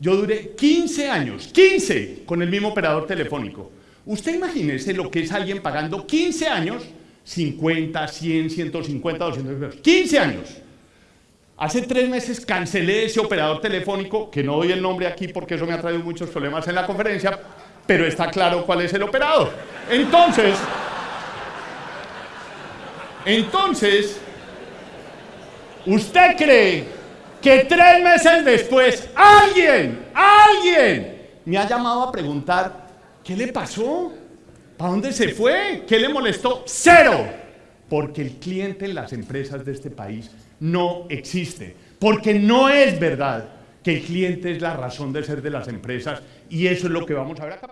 Yo duré 15 años, 15, con el mismo operador telefónico. Usted imagínese lo que es alguien pagando 15 años, 50, 100, 150, 200 pesos. 15 años. Hace tres meses cancelé ese operador telefónico, que no doy el nombre aquí porque eso me ha traído muchos problemas en la conferencia, pero está claro cuál es el operador. Entonces, entonces, ¿usted cree que tres meses después alguien, alguien me ha llamado a preguntar, ¿qué le pasó? ¿Para dónde se fue? ¿Qué le molestó? Cero. Porque el cliente en las empresas de este país no existe. Porque no es verdad que el cliente es la razón de ser de las empresas y eso es lo que vamos a ver acá.